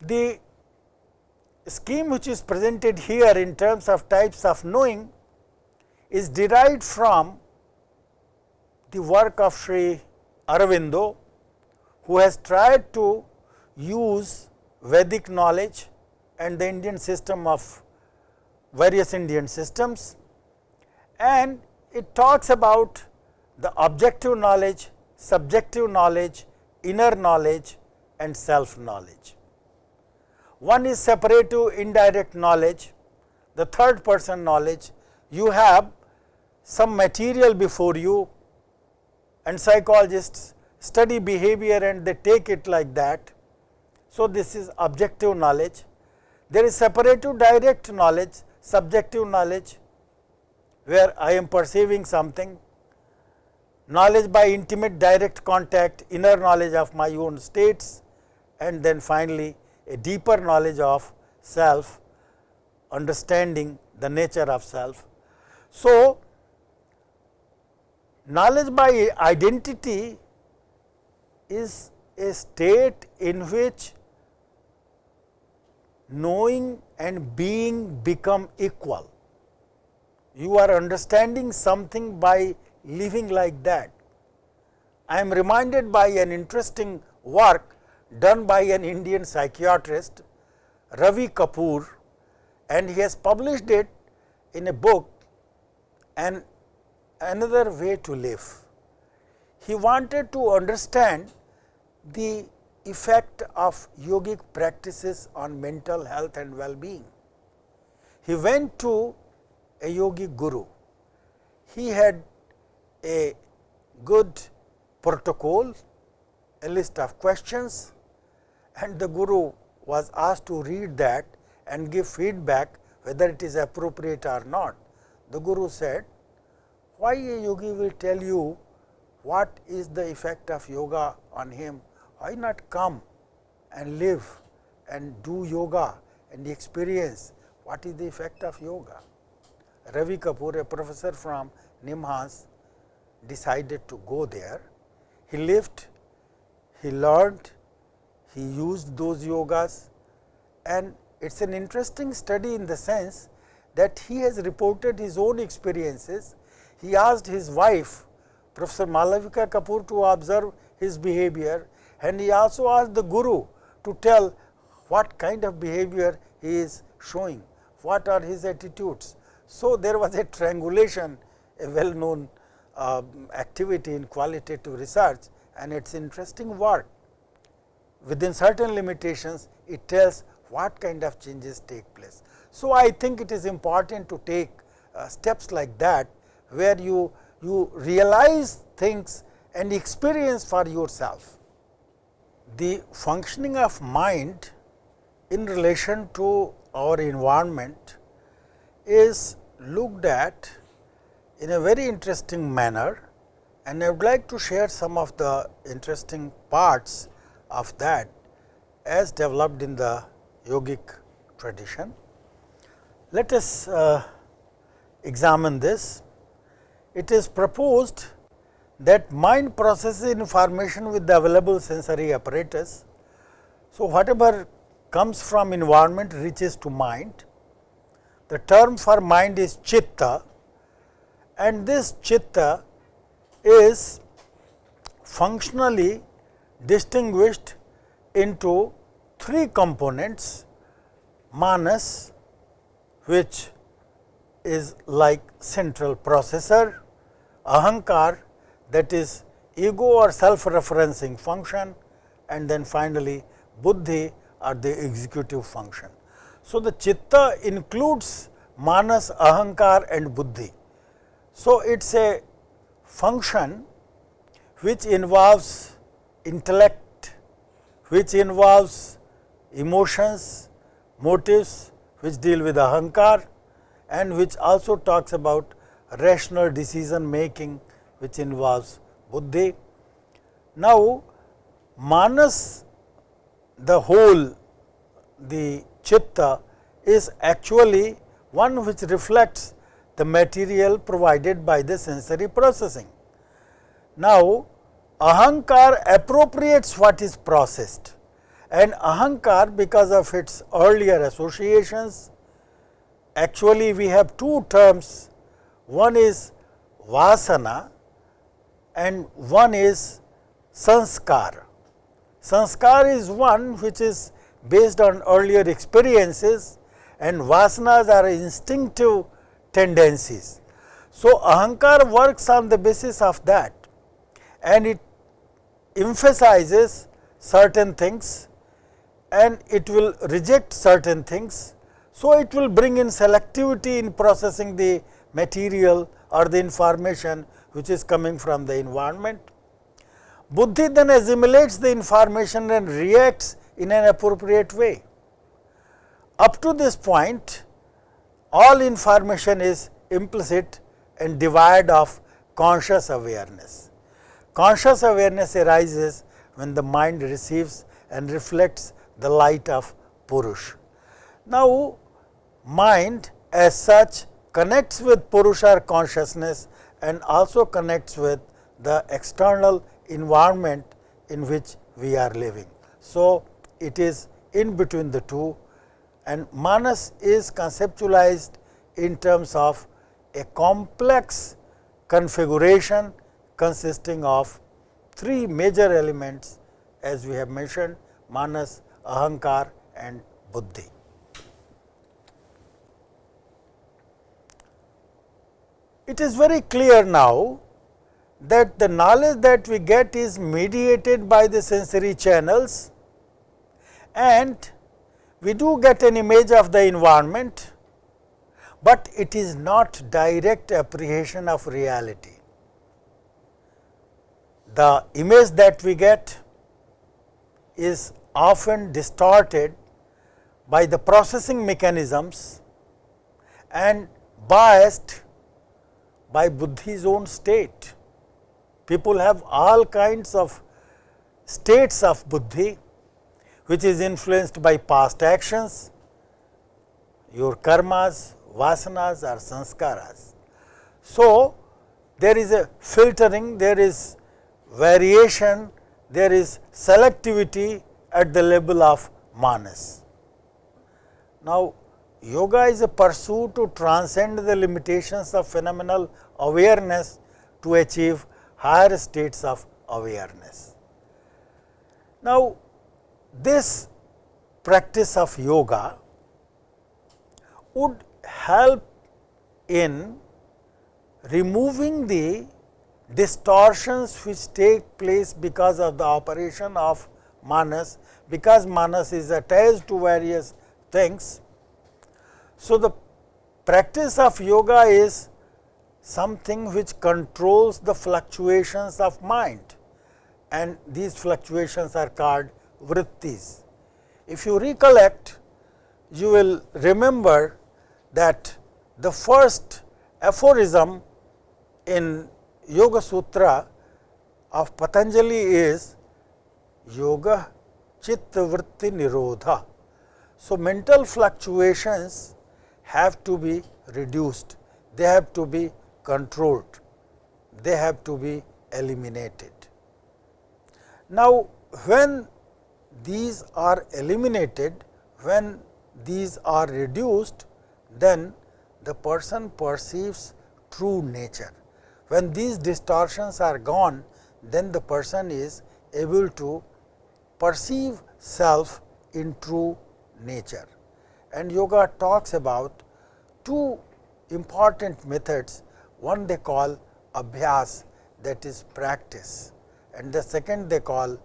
The scheme which is presented here in terms of types of knowing is derived from the work of Sri Aurobindo, who has tried to use Vedic knowledge and the Indian system of various Indian systems and it talks about the objective knowledge, subjective knowledge, inner knowledge and self knowledge. One is separative indirect knowledge, the third person knowledge, you have some material before you and psychologists study behavior and they take it like that. So, this is objective knowledge. There is separative direct knowledge, subjective knowledge where I am perceiving something, knowledge by intimate direct contact, inner knowledge of my own states and then finally, a deeper knowledge of self, understanding the nature of self. So, knowledge by identity is a state in which knowing and being become equal. You are understanding something by living like that. I am reminded by an interesting work done by an Indian psychiatrist Ravi Kapur and he has published it in a book and another way to live. He wanted to understand the effect of yogic practices on mental health and well-being. He went to a yogi guru. He had a good protocol, a list of questions and the guru was asked to read that and give feedback whether it is appropriate or not. The guru said, why a yogi will tell you what is the effect of yoga on him, why not come and live and do yoga and experience what is the effect of yoga. Ravi Kapur, a professor from Nimhans, decided to go there. He lived, he learned, he used those yogas and it is an interesting study in the sense that he has reported his own experiences. He asked his wife Professor Malavika Kapur to observe his behavior and he also asked the guru to tell what kind of behavior he is showing, what are his attitudes. So, there was a triangulation a well known uh, activity in qualitative research and it is interesting work. Within certain limitations, it tells what kind of changes take place. So, I think it is important to take uh, steps like that, where you, you realize things and experience for yourself. The functioning of mind in relation to our environment is looked at in a very interesting manner and I would like to share some of the interesting parts of that as developed in the yogic tradition. Let us uh, examine this. It is proposed that mind processes information with the available sensory apparatus. So, whatever comes from environment reaches to mind. The term for mind is chitta and this chitta is functionally distinguished into three components manas which is like central processor, ahankar that is ego or self referencing function and then finally, buddhi or the executive function. So, the chitta includes manas, ahankar and buddhi. So, it is a function which involves intellect, which involves emotions, motives which deal with ahankar and which also talks about rational decision making which involves buddhi. Now, manas the whole the chitta is actually one which reflects the material provided by the sensory processing. Now, ahankar appropriates what is processed and ahankar because of its earlier associations actually we have two terms one is vasana and one is sanskar. Sanskar is one which is based on earlier experiences and vasanas are instinctive tendencies. So, ahankar works on the basis of that and it emphasizes certain things and it will reject certain things. So, it will bring in selectivity in processing the material or the information which is coming from the environment. Buddhi then assimilates the information and reacts in an appropriate way. Up to this point, all information is implicit and devoid of conscious awareness. Conscious awareness arises when the mind receives and reflects the light of Purush. Now, mind as such connects with Purusha consciousness and also connects with the external environment in which we are living. So, it is in between the two and manas is conceptualized in terms of a complex configuration consisting of three major elements as we have mentioned manas, ahankar and buddhi. It is very clear now that the knowledge that we get is mediated by the sensory channels and we do get an image of the environment, but it is not direct apprehension of reality. The image that we get is often distorted by the processing mechanisms and biased by buddhi's own state. People have all kinds of states of buddhi, which is influenced by past actions, your karmas, vasanas or sanskaras. So, there is a filtering, there is variation, there is selectivity at the level of manas. Now, yoga is a pursuit to transcend the limitations of phenomenal awareness to achieve higher states of awareness. Now, this practice of yoga would help in removing the distortions which take place because of the operation of manas, because manas is attached to various things. So, the practice of yoga is something which controls the fluctuations of mind and these fluctuations are called vrittis. If you recollect, you will remember that the first aphorism in Yoga Sutra of Patanjali is Yoga Chitta Vritti Nirodha. So, mental fluctuations have to be reduced, they have to be controlled, they have to be eliminated. Now, when these are eliminated, when these are reduced, then the person perceives true nature. When these distortions are gone, then the person is able to perceive self in true nature. And yoga talks about two important methods, one they call abhyas that is practice and the second they call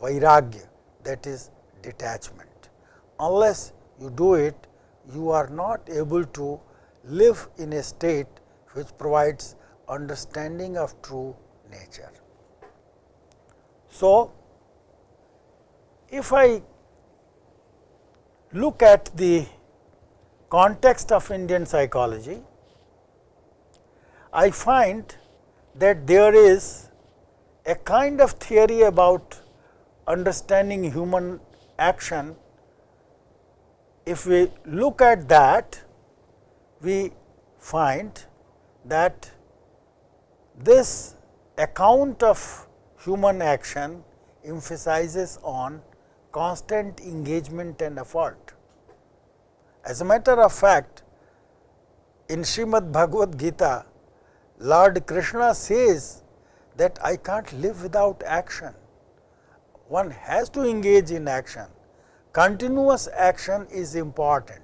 vairagya that is detachment. Unless you do it, you are not able to live in a state which provides understanding of true nature. So, if I look at the context of Indian psychology, I find that there is a kind of theory about understanding human action. If we look at that, we find that this account of human action emphasizes on constant engagement and effort. As a matter of fact, in Srimad Bhagavad Gita, Lord Krishna says that I can't live without action. One has to engage in action. Continuous action is important,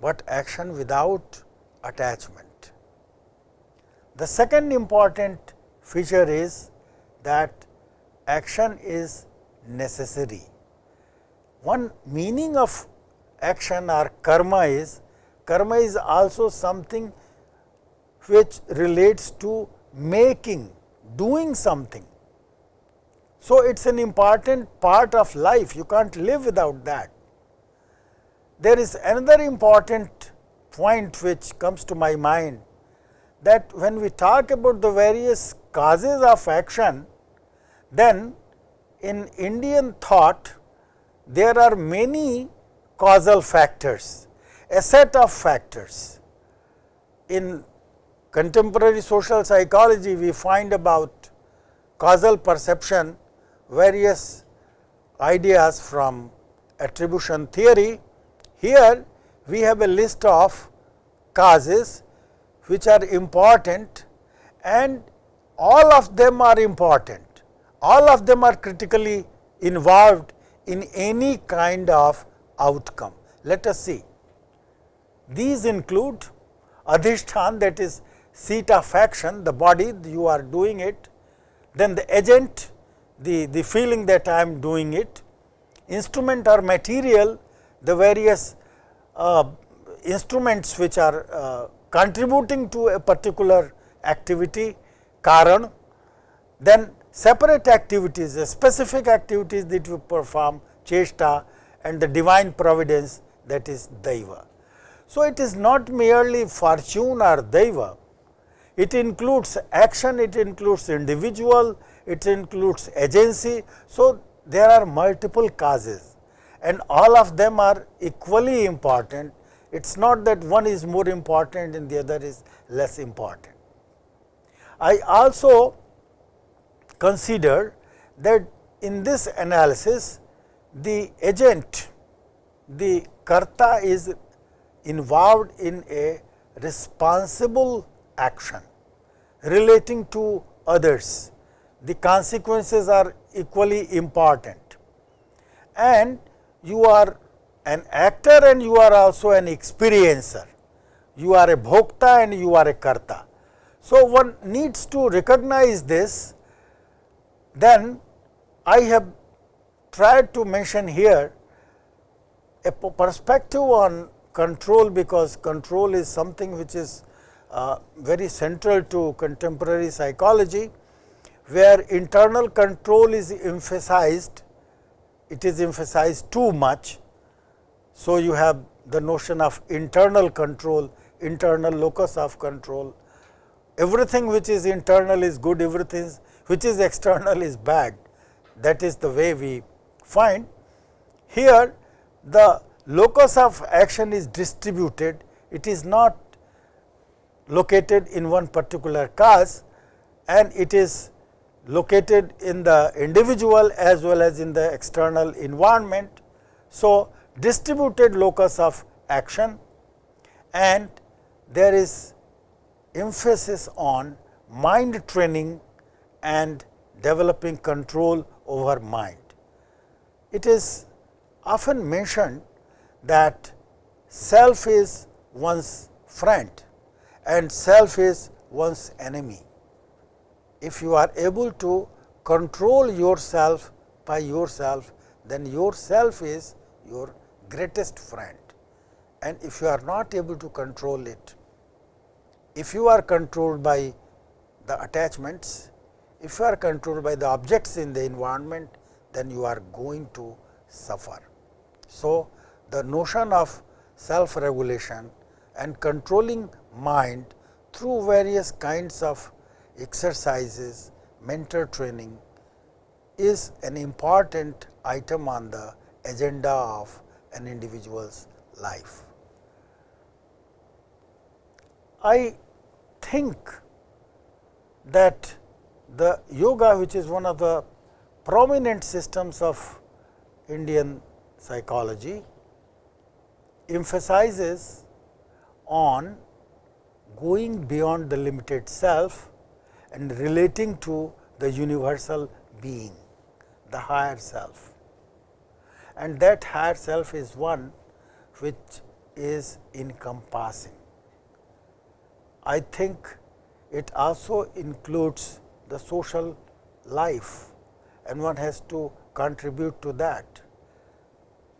but action without attachment. The second important feature is that action is necessary. One meaning of action or karma is, karma is also something which relates to making, doing something. So, it is an important part of life, you can't live without that. There is another important point which comes to my mind that when we talk about the various causes of action, then in Indian thought there are many causal factors, a set of factors. In contemporary social psychology, we find about causal perception various ideas from attribution theory. Here, we have a list of causes which are important and all of them are important. All of them are critically involved in any kind of outcome. Let us see. These include adhishthan that is seat of action, the body you are doing it, then the agent, the, the feeling that I am doing it, instrument or material, the various uh, instruments which are uh, contributing to a particular activity, karan, then separate activities, specific activities that we perform, chesta and the divine providence that is daiva. So, it is not merely fortune or daiva, It includes action, it includes individual, it includes agency. So, there are multiple causes and all of them are equally important. It is not that one is more important and the other is less important. I also consider that in this analysis the agent, the karta is involved in a responsible action relating to others. The consequences are equally important and you are an actor and you are also an experiencer. You are a bhokta and you are a karta. So, one needs to recognize this then I have tried to mention here a perspective on control because control is something which is uh, very central to contemporary psychology, where internal control is emphasized, it is emphasized too much. So, you have the notion of internal control, internal locus of control, everything which is internal is good, everything which is external is bad. That is the way we find. Here the locus of action is distributed, it is not located in one particular cause and it is located in the individual as well as in the external environment. So, distributed locus of action and there is emphasis on mind training and developing control over mind. It is often mentioned that self is one's friend and self is one's enemy. If you are able to control yourself by yourself, then yourself is your greatest friend and if you are not able to control it, if you are controlled by the attachments, if you are controlled by the objects in the environment, then you are going to suffer. So, the notion of self regulation and controlling mind through various kinds of exercises, mental training is an important item on the agenda of an individual's life. I think that the yoga which is one of the prominent systems of Indian psychology emphasizes on going beyond the limited self and relating to the universal being, the higher self. And that higher self is one which is encompassing. I think it also includes the social life and one has to contribute to that.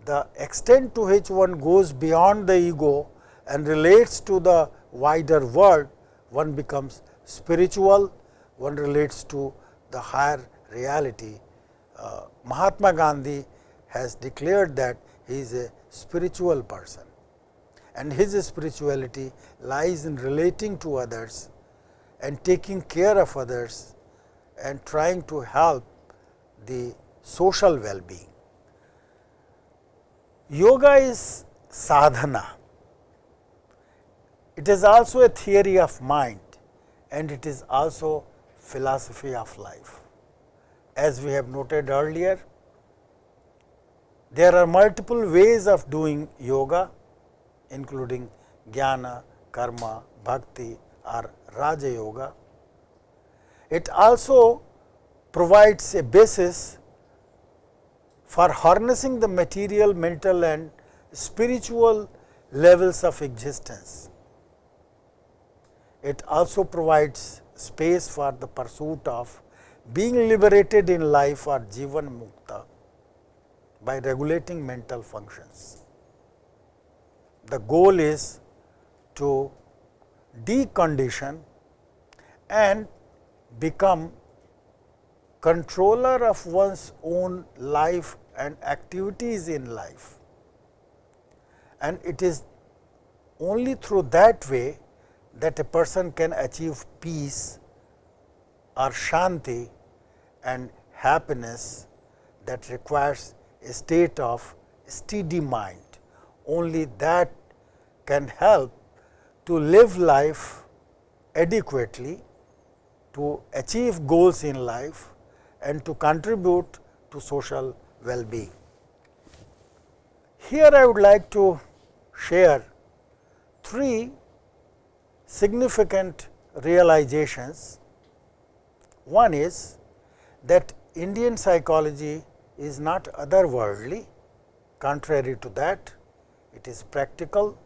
The extent to which one goes beyond the ego and relates to the wider world, one becomes spiritual, one relates to the higher reality. Uh, Mahatma Gandhi has declared that he is a spiritual person and his spirituality lies in relating to others and taking care of others and trying to help the social well-being. Yoga is sadhana. It is also a theory of mind and it is also philosophy of life. As we have noted earlier, there are multiple ways of doing yoga including jnana, karma, bhakti or raja yoga. It also provides a basis for harnessing the material, mental and spiritual levels of existence. It also provides space for the pursuit of being liberated in life or jivan mukta by regulating mental functions. The goal is to decondition and become controller of one's own life and activities in life. And it is only through that way that a person can achieve peace or shanti and happiness that requires a state of steady mind. Only that can help to live life adequately, to achieve goals in life and to contribute to social well-being. Here I would like to share three significant realizations. One is that Indian psychology is not otherworldly, contrary to that it is practical,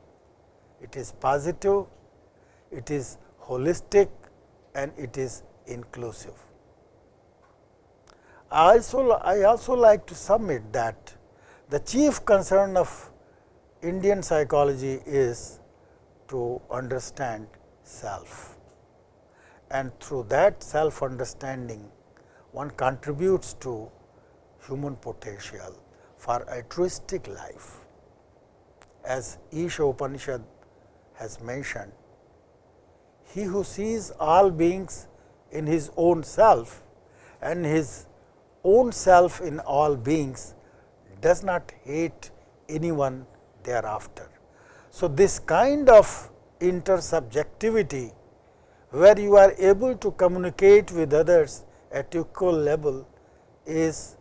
it is positive, it is holistic and it is inclusive. I also, I also like to submit that the chief concern of Indian psychology is to understand self and through that self understanding one contributes to human potential for altruistic life. As Isha Upanishad has mentioned, he who sees all beings in his own self and his own self in all beings does not hate anyone thereafter. So, this kind of intersubjectivity where you are able to communicate with others at equal level is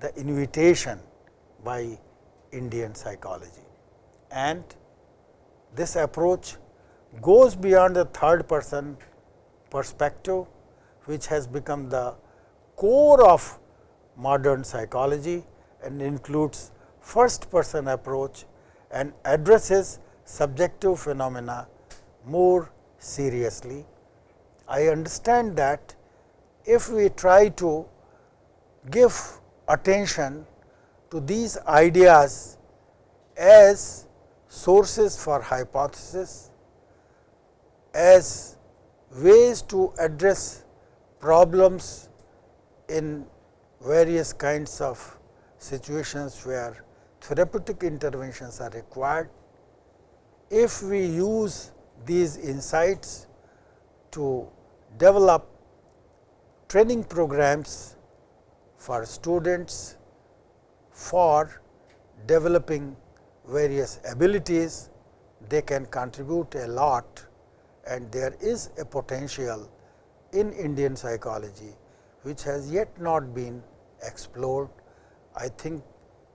the invitation by Indian psychology. And this approach goes beyond the third person perspective, which has become the core of modern psychology and includes first person approach and addresses subjective phenomena more seriously. I understand that if we try to give attention to these ideas as sources for hypothesis, as ways to address problems in various kinds of situations where therapeutic interventions are required. If we use these insights to develop training programs for students for developing various abilities, they can contribute a lot and there is a potential in Indian psychology, which has yet not been explored. I think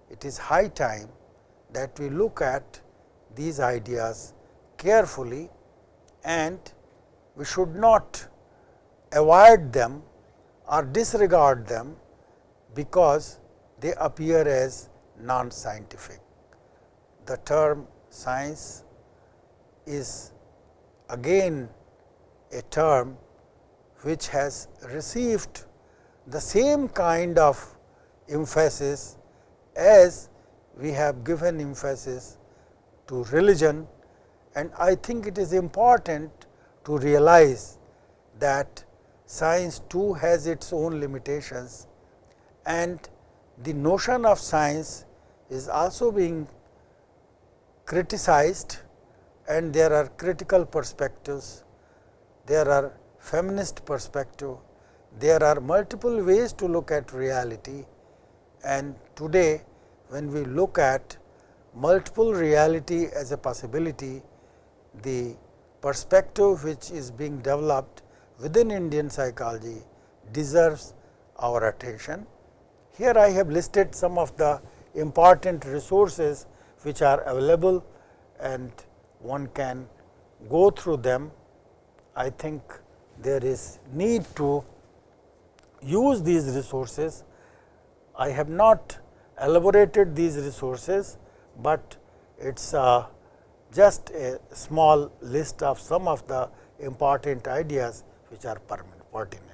it is high time that we look at these ideas carefully and we should not avoid them or disregard them because they appear as non-scientific. The term science is again a term which has received the same kind of emphasis as we have given emphasis to religion and I think it is important to realize that science too has its own limitations and the notion of science is also being criticized and there are critical perspectives, there are feminist perspective, there are multiple ways to look at reality and today when we look at multiple reality as a possibility, the perspective which is being developed within Indian psychology deserves our attention. Here I have listed some of the important resources which are available and one can go through them. I think there is need to use these resources. I have not elaborated these resources, but it is uh, just a small list of some of the important ideas which are pertinent.